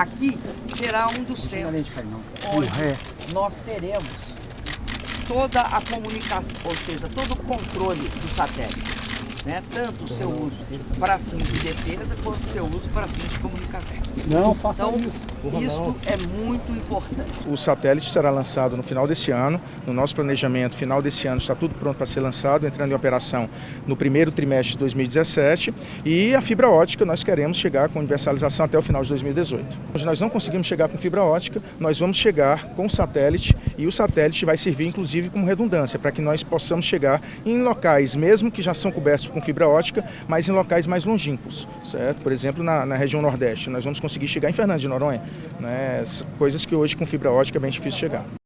Aqui será um dos centros onde nós teremos toda a comunicação, ou seja, todo o controle do satélite. Né? Tanto o seu uso para fins de defesa, quanto o seu uso para fins de comunicação. Não, faça Então, isso. Isso é muito importante. O satélite será lançado no final desse ano. No nosso planejamento, final desse ano está tudo pronto para ser lançado, entrando em operação no primeiro trimestre de 2017. E a fibra ótica, nós queremos chegar com universalização até o final de 2018. Hoje nós não conseguimos chegar com fibra ótica, nós vamos chegar com satélite e o satélite vai servir inclusive como redundância, para que nós possamos chegar em locais, mesmo que já são cobertos com fibra ótica, mas em locais mais longínquos, certo? Por exemplo, na, na região Nordeste, nós vamos conseguir chegar em Fernando de Noronha, né? Coisas que hoje com fibra ótica é bem difícil chegar.